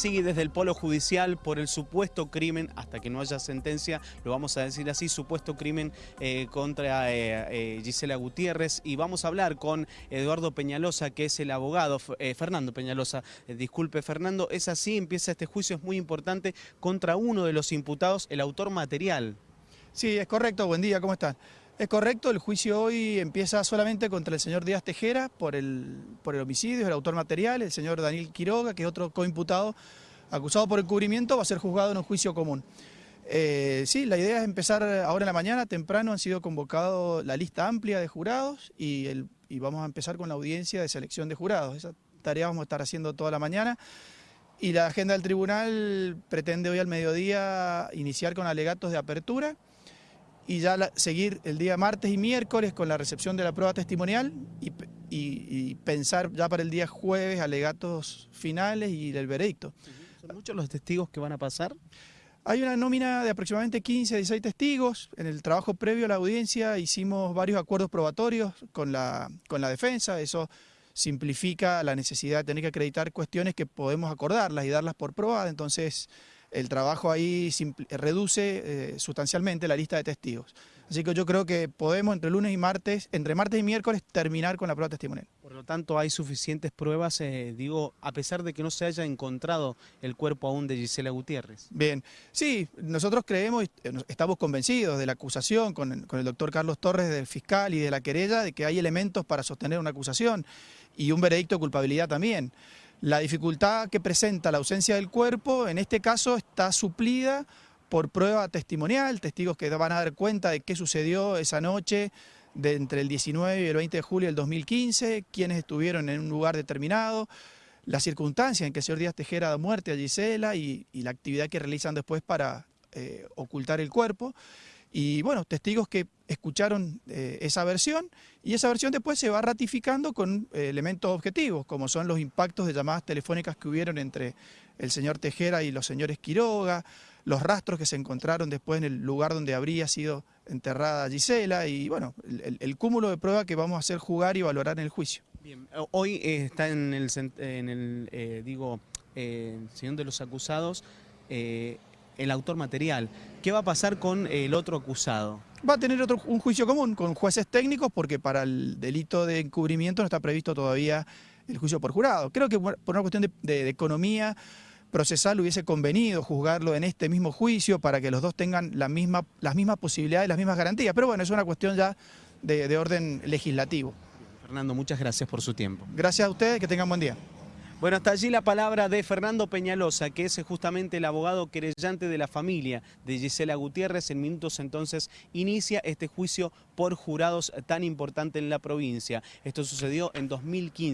Sigue desde el polo judicial por el supuesto crimen, hasta que no haya sentencia, lo vamos a decir así, supuesto crimen eh, contra eh, eh, Gisela Gutiérrez. Y vamos a hablar con Eduardo Peñalosa, que es el abogado, Fernando Peñalosa, disculpe Fernando, es así, empieza este juicio, es muy importante, contra uno de los imputados, el autor material. Sí, es correcto, buen día, ¿cómo están? Es correcto, el juicio hoy empieza solamente contra el señor Díaz Tejera por el, por el homicidio, el autor material, el señor Daniel Quiroga, que es otro coimputado acusado por encubrimiento, va a ser juzgado en un juicio común. Eh, sí, la idea es empezar ahora en la mañana, temprano han sido convocados la lista amplia de jurados y, el, y vamos a empezar con la audiencia de selección de jurados. Esa tarea vamos a estar haciendo toda la mañana. Y la agenda del tribunal pretende hoy al mediodía iniciar con alegatos de apertura y ya seguir el día martes y miércoles con la recepción de la prueba testimonial y, pensar ya para el día jueves alegatos finales y el veredicto. ¿Son muchos los testigos que van a pasar? Hay una nómina de aproximadamente 15 a 16 testigos. En el trabajo previo a la audiencia hicimos varios acuerdos probatorios con la, con la defensa. Eso simplifica la necesidad de tener que acreditar cuestiones que podemos acordarlas y darlas por probadas. Entonces, el trabajo ahí reduce eh, sustancialmente la lista de testigos. Así que yo creo que podemos entre lunes y martes, entre martes y miércoles, terminar con la prueba testimonial. Por lo tanto, hay suficientes pruebas, eh, digo, a pesar de que no se haya encontrado el cuerpo aún de Gisela Gutiérrez. Bien, sí, nosotros creemos, eh, estamos convencidos de la acusación con, con el doctor Carlos Torres, del fiscal y de la querella, de que hay elementos para sostener una acusación y un veredicto de culpabilidad también. La dificultad que presenta la ausencia del cuerpo, en este caso, está suplida por prueba testimonial, testigos que van a dar cuenta de qué sucedió esa noche de entre el 19 y el 20 de julio del 2015, quiénes estuvieron en un lugar determinado, la circunstancia en que el señor Díaz Tejera da muerte a Gisela y, la actividad que realizan después para eh, ocultar el cuerpo. Y bueno, testigos que escucharon eh, esa versión y esa versión después se va ratificando con eh, elementos objetivos, como son los impactos de llamadas telefónicas que hubieron entre el señor Tejera y los señores Quiroga, los rastros que se encontraron después en el lugar donde habría sido enterrada Gisela y bueno, el, cúmulo de pruebas que vamos a hacer jugar y valorar en el juicio. Bien, hoy eh, está en el, en el digo, señor de los acusados, el autor material. ¿Qué va a pasar con el otro acusado? Va a tener otro, un juicio común con jueces técnicos porque para el delito de encubrimiento no está previsto todavía el juicio por jurado. Creo que por una cuestión de, economía procesal hubiese convenido juzgarlo en este mismo juicio para que los dos tengan la misma, las mismas posibilidades, las mismas garantías. Pero bueno, es una cuestión ya de, de orden legislativo. Fernando, muchas gracias por su tiempo. Gracias a ustedes, que tengan buen día. Bueno, hasta allí la palabra de Fernando Peñalosa, que es justamente el abogado querellante de la familia de Gisela Gutiérrez. En minutos entonces inicia este juicio por jurados tan importante en la provincia. Esto sucedió en 2015.